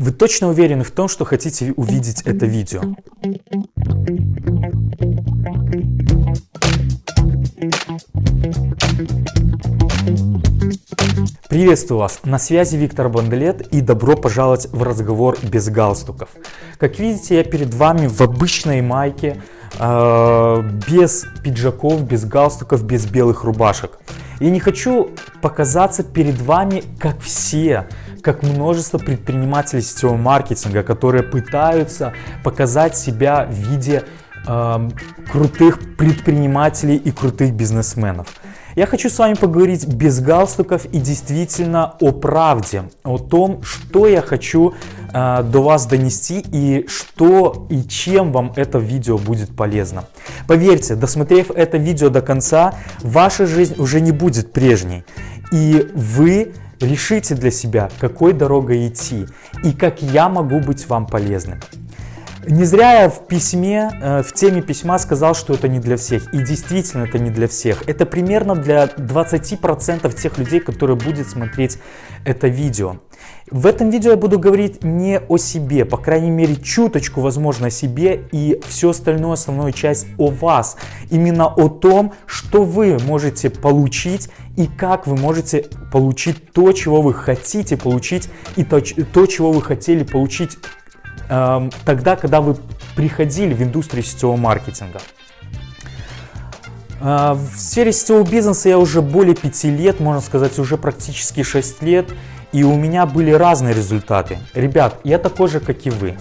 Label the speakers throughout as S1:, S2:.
S1: Вы точно уверены в том, что хотите увидеть это видео? Приветствую вас, на связи Виктор Банделет и добро пожаловать в разговор без галстуков. Как видите, я перед вами в обычной майке, э, без пиджаков, без галстуков, без белых рубашек. Я не хочу показаться перед вами как все, как множество предпринимателей сетевого маркетинга, которые пытаются показать себя в виде э, крутых предпринимателей и крутых бизнесменов. Я хочу с вами поговорить без галстуков и действительно о правде, о том, что я хочу э, до вас донести и что и чем вам это видео будет полезно. Поверьте, досмотрев это видео до конца, ваша жизнь уже не будет прежней. И вы решите для себя, какой дорогой идти и как я могу быть вам полезным. Не зря я в письме, э, в теме письма сказал, что это не для всех. И действительно это не для всех. Это примерно для 20% тех людей, которые будут смотреть это видео. В этом видео я буду говорить не о себе, по крайней мере чуточку, возможно, о себе и всю остальную основную часть о вас. Именно о том, что вы можете получить и как вы можете получить то, чего вы хотите получить и то, то чего вы хотели получить Эм, тогда, когда вы приходили в индустрию сетевого маркетинга. Э, в сфере сетевого бизнеса я уже более 5 лет, можно сказать, уже практически 6 лет, и у меня были разные результаты. Ребят, я такой же, как и вы.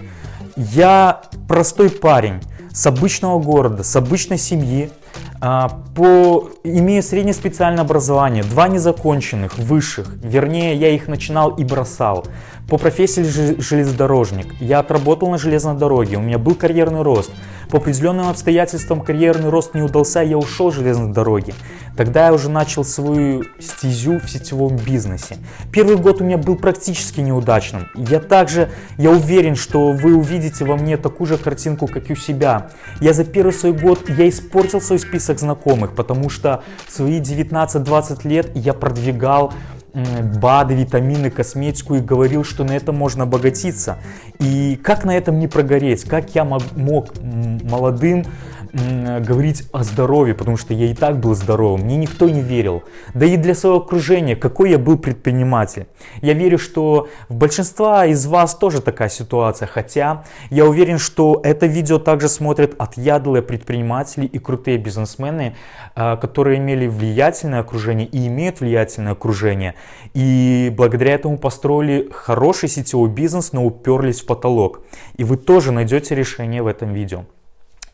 S1: Я простой парень с обычного города, с обычной семьи, по, имею среднее специальное образование, два незаконченных, высших, вернее я их начинал и бросал. По профессии железнодорожник, я отработал на железной дороге, у меня был карьерный рост. По определенным обстоятельствам карьерный рост не удался, я ушел с железной дороги. Тогда я уже начал свою стезю в сетевом бизнесе. Первый год у меня был практически неудачным. Я также, я уверен, что вы увидите во мне такую же картинку, как и у себя. Я за первый свой год, я испортил свой список знакомых, потому что в свои 19-20 лет я продвигал БАДы, витамины, косметику и говорил, что на этом можно обогатиться. И как на этом не прогореть? Как я мог молодым говорить о здоровье, потому что я и так был здоровым, мне никто не верил. Да и для своего окружения, какой я был предприниматель. Я верю, что в большинства из вас тоже такая ситуация, хотя я уверен, что это видео также смотрят отъядлые предприниматели и крутые бизнесмены, а, которые имели влиятельное окружение и имеют влиятельное окружение. И благодаря этому построили хороший сетевой бизнес, но уперлись в потолок. И вы тоже найдете решение в этом видео.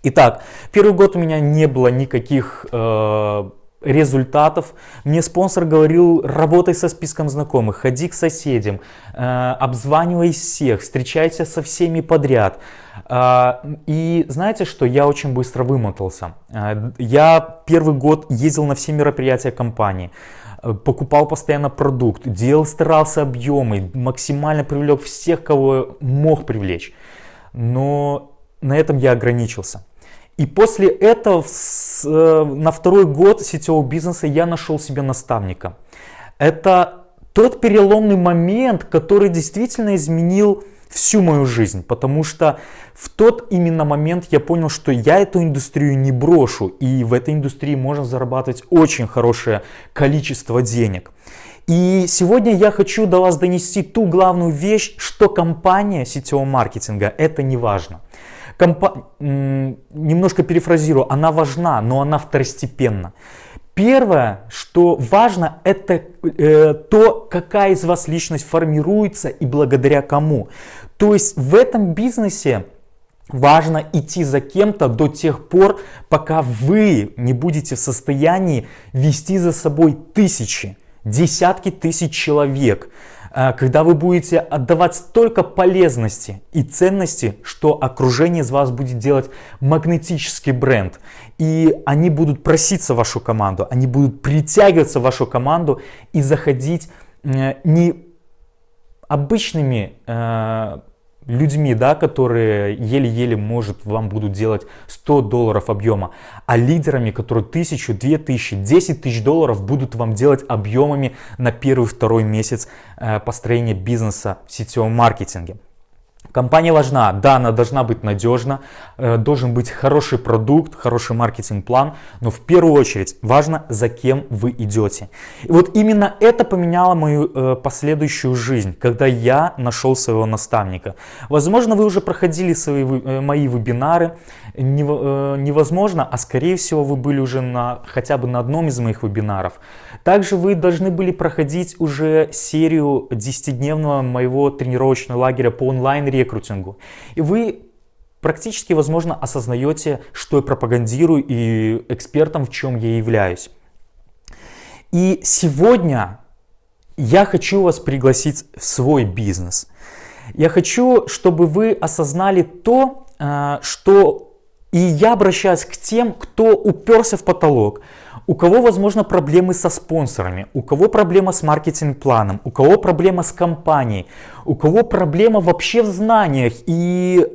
S1: Итак, первый год у меня не было никаких э, результатов. Мне спонсор говорил, работай со списком знакомых, ходи к соседям, э, обзванивай всех, встречайся со всеми подряд. Э, и знаете что, я очень быстро вымотался. Э, я первый год ездил на все мероприятия компании э, покупал постоянно продукт, делал, старался объемы, максимально привлек всех, кого мог привлечь. Но на этом я ограничился. И после этого э, на второй год сетевого бизнеса я нашел себе наставника. Это тот переломный момент, который действительно изменил всю мою жизнь, потому что в тот именно момент я понял, что я эту индустрию не брошу, и в этой индустрии можно зарабатывать очень хорошее количество денег. И сегодня я хочу до вас донести ту главную вещь, что компания сетевого маркетинга это не важно. Компа... Немножко перефразирую, она важна, но она второстепенна. Первое, что важно, это э, то, какая из вас личность формируется и благодаря кому. То есть в этом бизнесе важно идти за кем-то до тех пор, пока вы не будете в состоянии вести за собой тысячи, десятки тысяч человек. А, когда вы будете отдавать столько полезности и ценности, что окружение из вас будет делать магнетический бренд. И они будут проситься в вашу команду, они будут притягиваться в вашу команду и заходить э, не обычными э, людьми, да, которые еле-еле, может, вам будут делать 100 долларов объема, а лидерами, которые 1000, 2000, 10 тысяч долларов будут вам делать объемами на первый-второй месяц э, построения бизнеса в сетевом маркетинге. Компания важна, да, она должна быть надежна, э, должен быть хороший продукт, хороший маркетинг-план, но в первую очередь важно, за кем вы идете. И вот именно это поменяло мою э, последующую жизнь, когда я нашел своего наставника. Возможно, вы уже проходили свои, э, мои вебинары, невозможно, а скорее всего вы были уже на, хотя бы на одном из моих вебинаров. Также вы должны были проходить уже серию 10-дневного моего тренировочного лагеря по онлайн-рекрутингу. И вы практически, возможно, осознаете, что я пропагандирую и экспертом, в чем я являюсь. И сегодня я хочу вас пригласить в свой бизнес. Я хочу, чтобы вы осознали то, э, что и я обращаюсь к тем, кто уперся в потолок, у кого, возможно, проблемы со спонсорами, у кого проблема с маркетинг-планом, у кого проблема с компанией, у кого проблема вообще в знаниях. И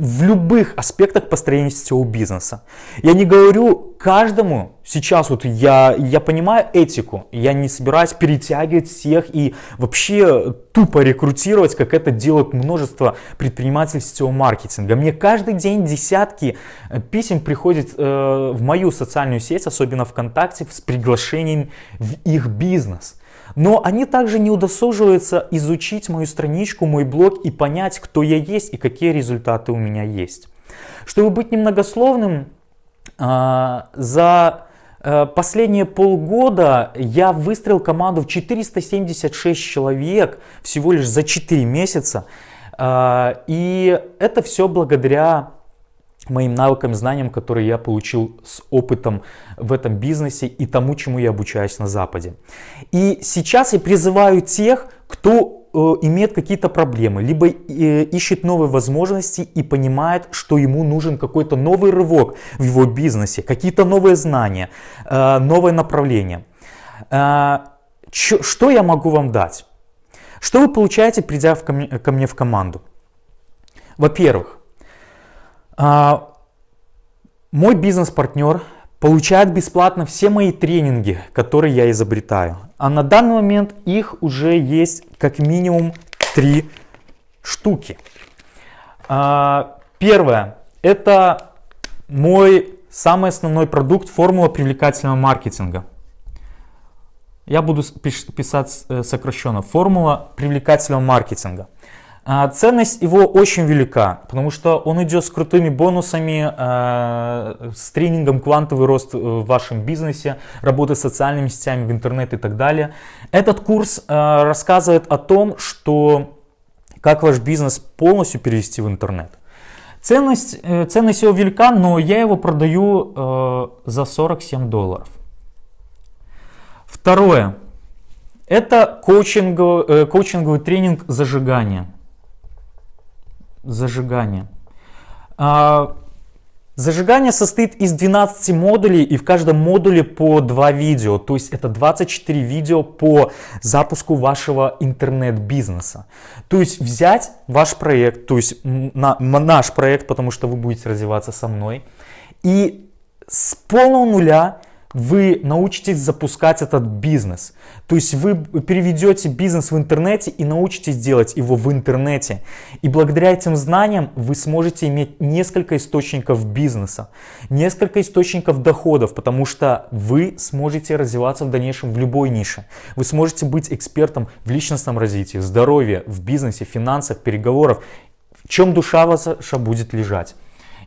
S1: в любых аспектах построения сетевого бизнеса. Я не говорю каждому, сейчас вот я, я понимаю этику, я не собираюсь перетягивать всех и вообще тупо рекрутировать, как это делают множество предпринимателей сетевого маркетинга. Мне каждый день десятки э, писем приходят э, в мою социальную сеть, особенно ВКонтакте, с приглашением в их бизнес. Но они также не удосуживаются изучить мою страничку, мой блог и понять, кто я есть и какие результаты у меня есть. Чтобы быть немногословным, а, за э, последние полгода я выстроил команду в 476 человек всего лишь за 4 месяца. А, и это все благодаря моим навыкам, знаниям, которые я получил с опытом в этом бизнесе и тому, чему я обучаюсь на Западе. И сейчас я призываю тех, кто э, имеет какие-то проблемы, либо э, ищет новые возможности и понимает, что ему нужен какой-то новый рывок в его бизнесе, какие-то новые знания, э, новое направление. Что я могу вам дать? Что вы получаете, придя ко мне в команду? Во-первых, мой бизнес-партнер получает бесплатно все мои тренинги, которые я изобретаю. А на данный момент их уже есть как минимум три штуки. А, первое. Это мой самый основной продукт формула привлекательного маркетинга. Я буду писать э, сокращенно. Формула привлекательного маркетинга. А, ценность его очень велика, потому что он идет с крутыми бонусами, э, с тренингом квантовый рост в вашем бизнесе, работы с социальными сетями в интернет и так далее. Этот курс э, рассказывает о том, что как ваш бизнес полностью перевести в интернет. Ценность, э, ценность его велика, но я его продаю за 47 долларов. Второе. Это коучинговый, коучинговый тренинг зажигания зажигание. А, зажигание состоит из 12 модулей и в каждом модуле по 2 видео. То есть это 24 видео по запуску вашего интернет-бизнеса. То есть взять ваш проект, то есть на, наш проект, потому что вы будете развиваться со мной. И с полного нуля вы научитесь запускать этот бизнес. То есть вы переведете бизнес в интернете и научитесь делать его в интернете. И благодаря этим знаниям вы сможете иметь несколько источников бизнеса, несколько источников доходов, потому что вы сможете развиваться в дальнейшем в любой нише. Вы сможете быть экспертом в личностном развитии, в здоровье, в бизнесе, финансах, переговорах, в чем душа ваша будет лежать.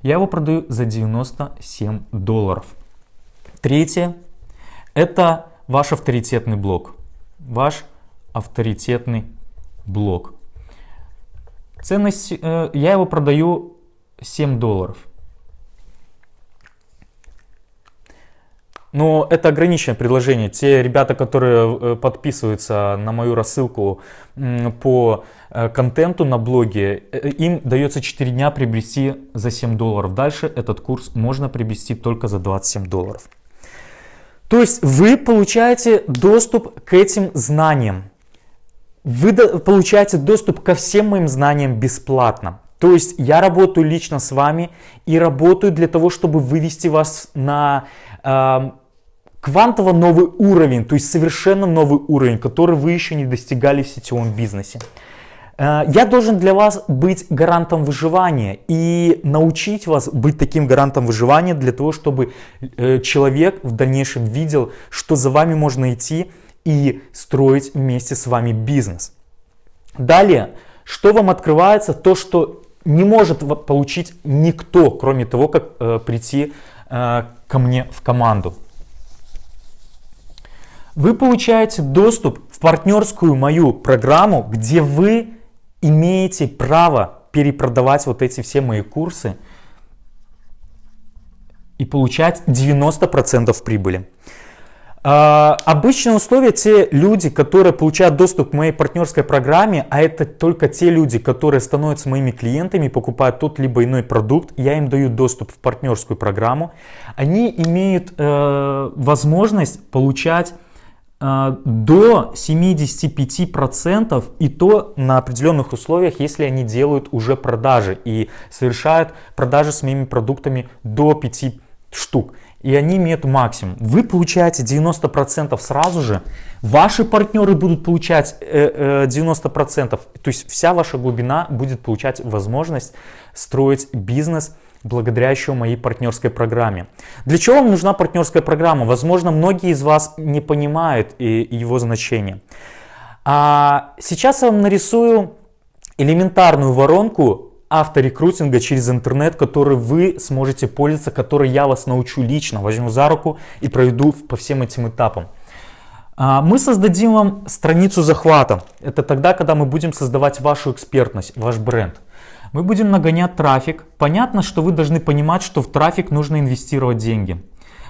S1: Я его продаю за 97 долларов. Третье – это ваш авторитетный блог. Ваш авторитетный блог. Ценность, э, я его продаю 7 долларов. Но это ограниченное предложение. Те ребята, которые э, подписываются на мою рассылку по э, контенту на блоге, им дается 4 дня приобрести за 7 долларов. Дальше этот курс можно приобрести только за 27 долларов. То есть вы получаете доступ к этим знаниям. Вы получаете доступ ко всем моим знаниям бесплатно. То есть я работаю лично с вами и работаю для того, чтобы вывести вас на э, квантово новый уровень, то есть совершенно новый уровень, который вы еще не достигали в сетевом бизнесе. Э, я должен для вас быть гарантом выживания и научить вас быть таким гарантом выживания для того, чтобы э, человек в дальнейшем видел, что за вами можно идти и строить вместе с вами бизнес. Далее, что вам открывается? То, что не может получить никто, кроме того, как э, прийти ко мне в команду. Вы получаете доступ в партнерскую мою программу, где вы имеете право перепродавать вот эти все мои курсы и получать 90% прибыли. Uh, обычные условия те люди, которые получают доступ к моей партнерской программе, а это только те люди, которые становятся моими клиентами, покупают тот либо иной продукт, я им даю доступ в партнерскую программу, они имеют uh, возможность получать до 75% и то на определенных условиях, если они делают уже продажи и совершают продажи с моими продуктами до 5 штук. И они имеют максимум. Вы получаете 90% сразу же, ваши партнеры будут получать 90%, то есть вся ваша глубина будет получать возможность строить бизнес благодаря еще моей партнерской программе. Для чего вам нужна партнерская программа? Возможно, многие из вас не понимают его значение. А сейчас я вам нарисую элементарную воронку авторекрутинга через интернет, который вы сможете пользоваться, который я вас научу лично, возьму за руку и проведу по всем этим этапам. А, мы создадим вам страницу захвата. Это тогда, когда мы будем создавать вашу экспертность, ваш бренд. Мы будем нагонять трафик. Понятно, что вы должны понимать, что в трафик нужно инвестировать деньги.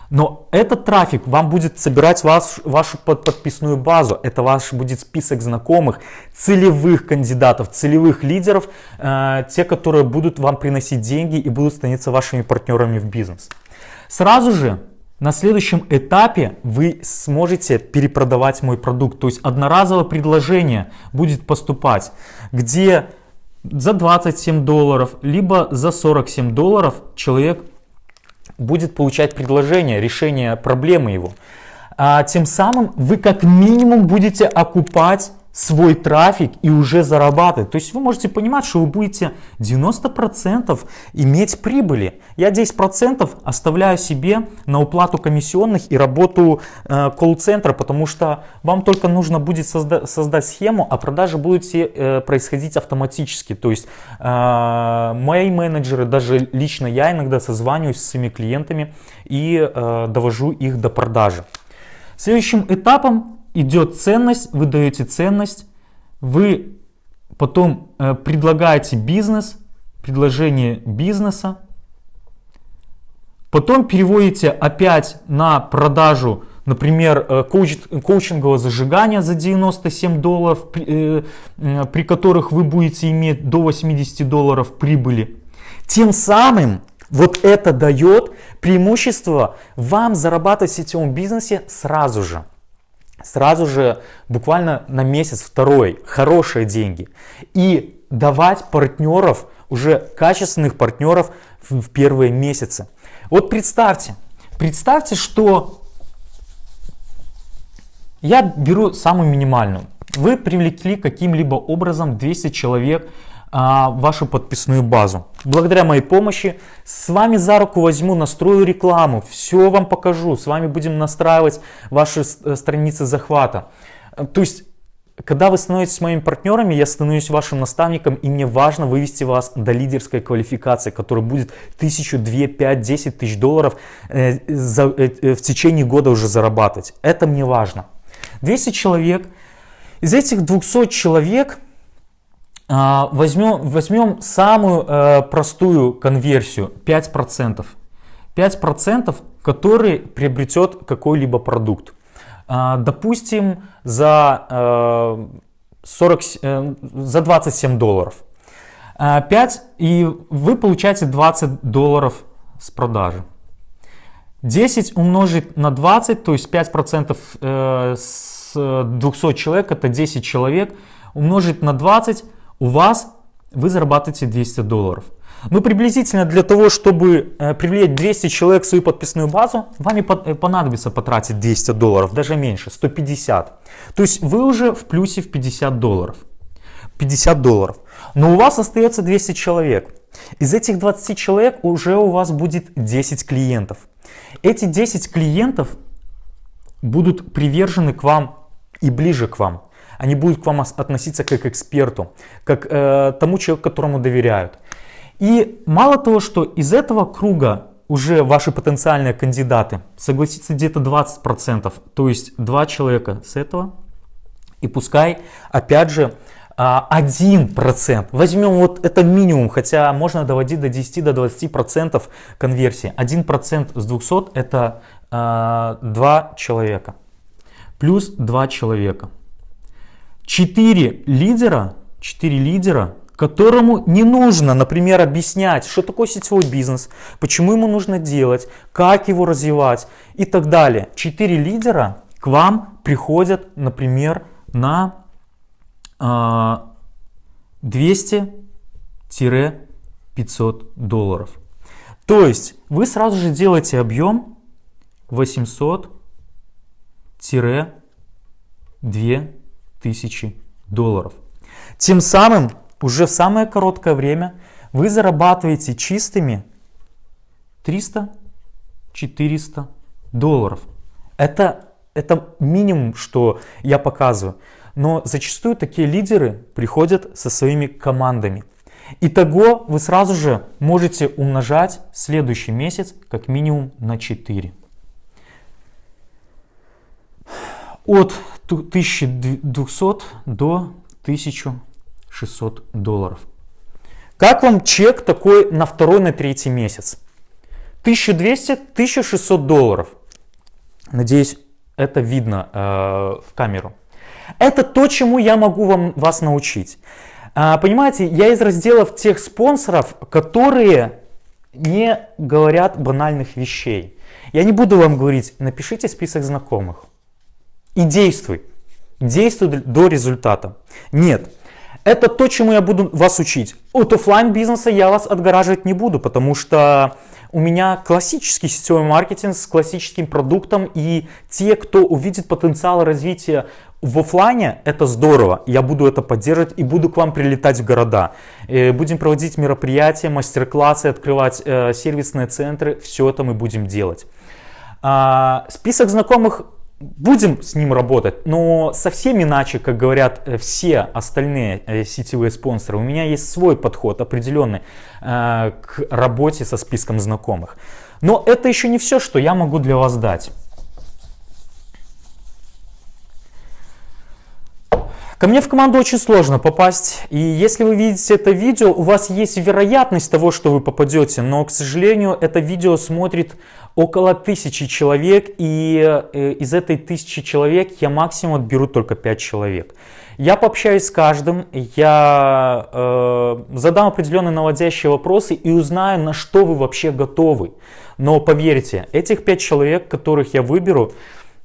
S1: Но этот трафик вам будет собирать ваш, вашу подписную базу. Это ваш будет список знакомых, целевых кандидатов, целевых лидеров, э, те, которые будут вам приносить деньги и будут становиться вашими партнерами в бизнес. Сразу же на следующем этапе вы сможете перепродавать мой продукт. То есть одноразовое предложение будет поступать, где за 27 долларов, либо за 47 долларов человек будет получать предложение, решение проблемы его. А тем самым вы как минимум будете окупать свой трафик и уже зарабатывать. То есть вы можете понимать, что вы будете 90% иметь прибыли. Я 10% оставляю себе на уплату комиссионных и работу э, колл-центра, потому что вам только нужно будет созда создать схему, а продажи будут э, происходить автоматически. То есть э, мои менеджеры, даже лично я иногда созваниваюсь с своими клиентами и э, довожу их до продажи. Следующим этапом идет ценность, вы даете ценность, вы потом э, предлагаете бизнес, предложение бизнеса, потом переводите опять на продажу, например, э, коуч, коучингового зажигания за 97 долларов, при, э, при которых вы будете иметь до 80 долларов прибыли. Тем самым вот это дает преимущество вам зарабатывать в сетевом бизнесе сразу же сразу же буквально на месяц второй хорошие деньги. И давать партнеров уже качественных партнеров в, первые месяцы. Вот представьте представьте что я беру самую минимальную. Вы привлекли каким-либо образом 200 человек вашу подписную базу. Благодаря моей помощи с вами за руку возьму, настрою рекламу, все вам покажу, с вами будем настраивать ваши э, страницы захвата. То есть, когда вы становитесь моими партнерами, я становлюсь вашим наставником, и мне важно вывести вас до лидерской квалификации, которая будет тысячу, две, пять, десять тысяч долларов э, э, в течение года уже зарабатывать. Это мне важно. 200 человек. Из этих 200 человек а, возьмем, возьмем самую э, простую конверсию 5%. 5% который приобретет какой-либо продукт. А, допустим, за, 40, э, э, за 27 долларов. 5 и вы получаете 20 долларов с продажи. 10 умножить на 20, то есть 5% с 200 человек, это 10 человек, умножить на 20, у вас вы зарабатываете 200 долларов. Ну, приблизительно для того, чтобы э, привлечь 200 человек в свою подписную базу, вам э, понадобится потратить 200 долларов, даже меньше, 150. То есть вы уже в плюсе в 50 долларов. 50 долларов. Но у вас остается 200 человек. Из этих 20 человек уже у вас будет 10 клиентов. Эти 10 клиентов будут привержены к вам и ближе к вам. Они будут к вам относиться как к эксперту, как э, тому человеку, которому доверяют. И мало того, что из этого круга уже ваши потенциальные кандидаты, согласится где-то 20%, то есть два человека с этого, и пускай, опять же, 1%, возьмем вот это минимум, хотя можно доводить до 10 до 20% конверсии. 1% с 200 это э, 2 человека, плюс 2 человека. 4 лидера, 4 лидера которому не нужно, например, объяснять, что такое сетевой бизнес, почему ему нужно делать, как его развивать и так далее. Четыре лидера к вам приходят, например, на 200-500 а, долларов. То есть вы сразу же делаете объем 800-2000 долларов. Тем самым уже в самое короткое время вы зарабатываете чистыми 300-400 долларов. Это, это минимум, что я показываю. Но зачастую такие лидеры приходят со своими командами. Итого вы сразу же можете умножать следующий месяц как минимум на 4. От 1200 до 1000 600 долларов. Как вам чек такой на второй, на третий месяц? 1200-1600 долларов. Надеюсь, это видно э, в камеру. Это то, чему я могу вам, вас научить. А, понимаете, я из разделов тех спонсоров, которые не говорят банальных вещей. Я не буду вам говорить, напишите список знакомых и действуй. Действуй до результата. Нет. Это то, чему я буду вас учить. От офлайн бизнеса я вас отгораживать не буду, потому что у меня классический сетевой маркетинг с классическим продуктом, и те, кто увидит потенциал развития в офлайне, это здорово. Я буду это поддерживать и буду к вам прилетать в города. Э, будем проводить мероприятия, мастер-классы, открывать э, сервисные центры. Все это мы будем делать. А, список знакомых будем с ним работать, но совсем иначе, как говорят э, все остальные э, сетевые спонсоры. У меня есть свой подход определенный э, к работе со списком знакомых. Но это еще не все, что я могу для вас дать. Ко мне в команду очень сложно попасть, и если вы видите это видео, у вас есть вероятность того, что вы попадете, но, к сожалению, это видео смотрит около тысячи человек, и э, из этой тысячи человек я максимум отберу только 5 человек. Я пообщаюсь с каждым, я э, задам определенные наводящие вопросы и узнаю, на что вы вообще готовы. Но поверьте, этих 5 человек, которых я выберу,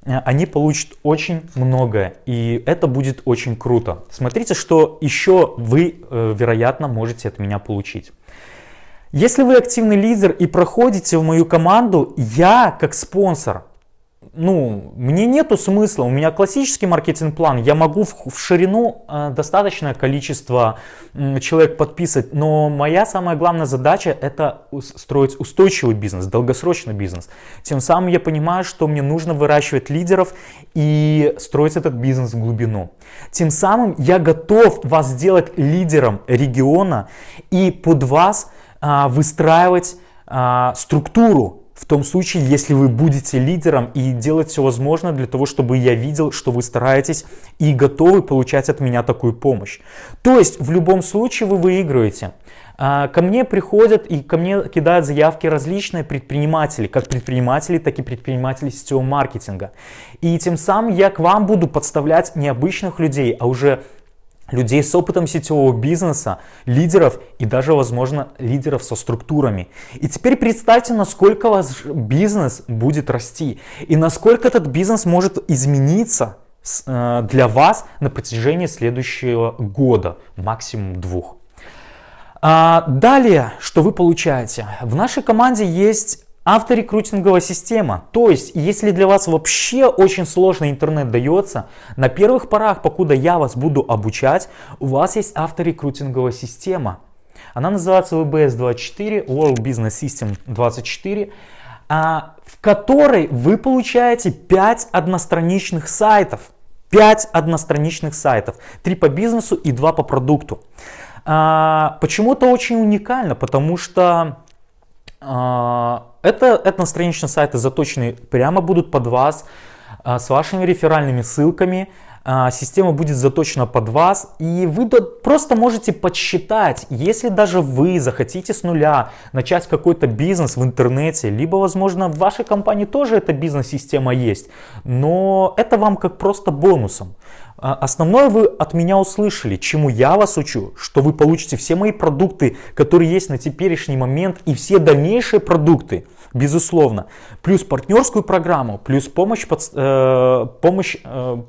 S1: Э, они получат очень многое, и это будет очень круто. Смотрите, что еще вы, э, вероятно, можете от меня получить. Если вы активный лидер и проходите в мою команду, я как спонсор ну, мне нету смысла, у меня классический маркетинг-план, я могу в, в ширину э, достаточное количество э, человек подписывать, но моя самая главная задача это строить устойчивый бизнес, долгосрочный бизнес. Тем самым я понимаю, что мне нужно выращивать лидеров и строить этот бизнес в глубину. Тем самым я готов вас сделать лидером региона и под вас выстраивать э, структуру в том случае, если вы будете лидером и делать все возможное для того, чтобы я видел, что вы стараетесь и готовы получать от меня такую помощь. То есть в любом случае вы выигрываете. А, ко мне приходят и ко мне кидают заявки различные предприниматели, как предприниматели, так и предприниматели сетевого маркетинга. И тем самым я к вам буду подставлять не обычных людей, а уже людей с опытом сетевого бизнеса, лидеров и даже, возможно, лидеров со структурами. И теперь представьте, насколько ваш бизнес будет расти и насколько этот бизнес может измениться э, для вас на протяжении следующего года, максимум двух. А далее, что вы получаете? В нашей команде есть авторекрутинговая система. То есть, если для вас вообще очень сложно интернет дается, на первых порах, покуда я вас буду обучать, у вас есть авторекрутинговая система. Она называется WBS24, World Business System 24, а, в которой вы получаете 5 одностраничных сайтов. 5 одностраничных сайтов. 3 по бизнесу и 2 по продукту. А, почему это очень уникально? Потому что а, это одностраничные сайты заточены прямо будут под вас, с вашими реферальными ссылками, а, система будет заточена под вас, и вы просто можете подсчитать, если даже вы захотите с нуля начать какой-то бизнес в интернете, либо, возможно, в вашей компании тоже эта бизнес-система есть, но это вам как просто бонусом. А, основное вы от меня услышали, чему я вас учу, что вы получите все мои продукты, которые есть на теперешний момент, и все дальнейшие продукты, безусловно, плюс партнерскую программу, плюс помощь, э, помощь э,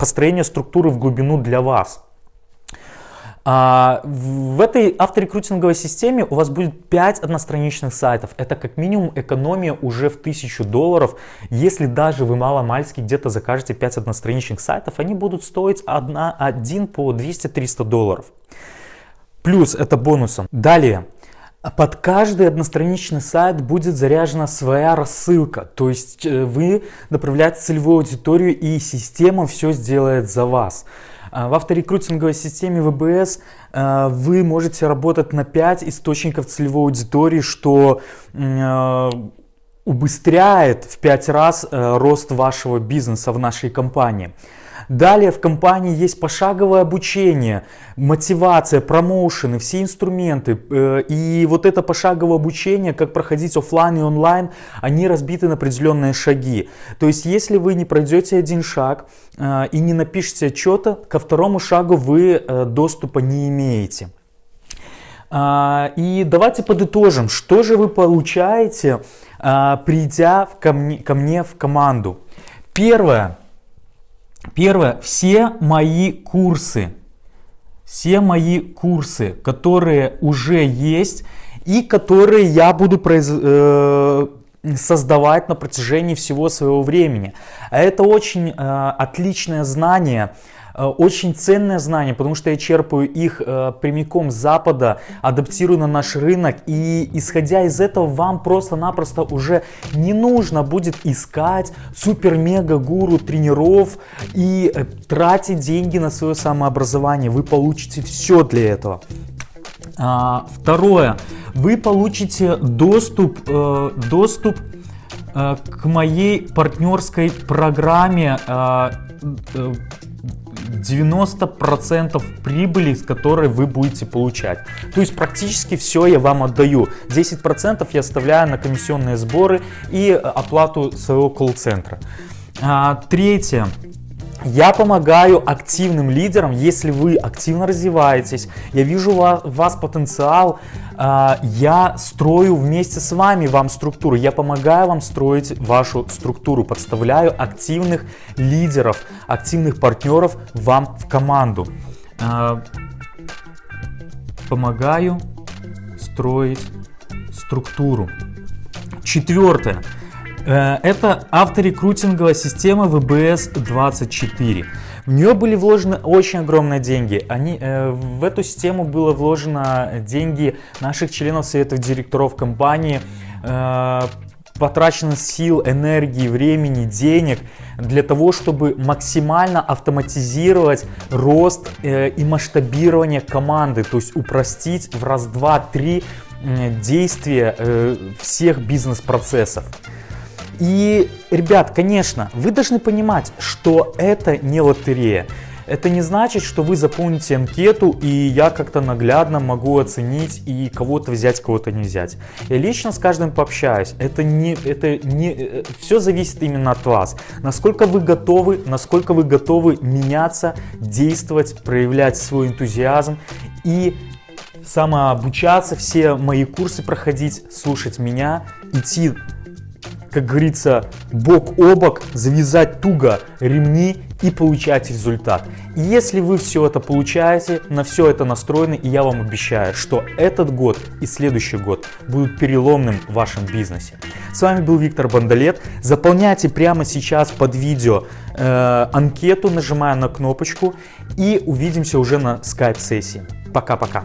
S1: построение структуры в глубину для вас. А, в этой авторекрутинговой системе у вас будет 5 одностраничных сайтов. Это как минимум экономия уже в 1000 долларов. Если даже вы мало-мальски где-то закажете 5 одностраничных сайтов, они будут стоить 1, 1 по 200-300 долларов. Плюс это бонусом. Далее. Под каждый одностраничный сайт будет заряжена своя рассылка, то есть э, вы направляете целевую аудиторию и система все сделает за вас. А, в авторекрутинговой системе ВБС э, вы можете работать на 5 источников целевой аудитории, что э, убыстряет в 5 раз рост вашего бизнеса в нашей компании. Далее в компании есть пошаговое обучение, мотивация, промоушены, все инструменты. Э, и вот это пошаговое обучение, как проходить офлайн и онлайн, они разбиты на определенные шаги. То есть если вы не пройдете один шаг э, и не напишите отчета, ко второму шагу вы э, доступа не имеете. А, и давайте подытожим, что же вы получаете, придя ко мне, ко мне в команду. Первое. Первое, все мои курсы, все мои курсы, которые уже есть и которые я буду произ... э, создавать на протяжении всего своего времени. Это очень э, отличное знание очень ценное знание, потому что я черпаю их э, прямиком с Запада, адаптирую на наш рынок, и исходя из этого вам просто-напросто уже не нужно будет искать супер-мега-гуру тренеров и э, тратить деньги на свое самообразование. Вы получите все для этого. А, второе, вы получите доступ, э, доступ э, к моей партнерской программе э, э 90% прибыли, с которой вы будете получать. То есть практически все я вам отдаю. 10% я оставляю на комиссионные сборы и оплату своего колл-центра. А, третье. Я помогаю активным лидерам, если вы активно развиваетесь, я вижу вас, вас потенциал, э, я строю вместе с вами вам структуру, я помогаю вам строить вашу структуру, подставляю активных лидеров, активных партнеров вам в команду. Э, помогаю строить структуру. Четвертое. Э, это авторекрутинговая система VBS24. В нее были вложены очень огромные деньги. Они, э, в эту систему было вложено деньги наших членов совета директоров компании, э, потрачено сил, энергии, времени, денег для того, чтобы максимально автоматизировать рост и масштабирование команды, то есть упростить в раз, два, три действия всех бизнес-процессов. И, ребят, конечно, вы должны понимать, что это не лотерея. Это не значит, что вы заполните анкету, и я как-то наглядно могу оценить и кого-то взять, кого-то не взять. Я лично с каждым пообщаюсь. Это не, это не, э, все зависит именно от вас. Насколько вы готовы, насколько вы готовы меняться, действовать, проявлять свой энтузиазм и самообучаться, все мои курсы проходить, слушать меня, идти как говорится, бок о бок, завязать туго ремни и получать результат. И если вы все это получаете, на все это настроены, и я вам обещаю, что этот год и следующий год будут переломным в вашем бизнесе. С вами был Виктор Бандалет. Заполняйте прямо сейчас под видео э, анкету, нажимая на кнопочку и увидимся уже на скайп-сессии. Пока-пока.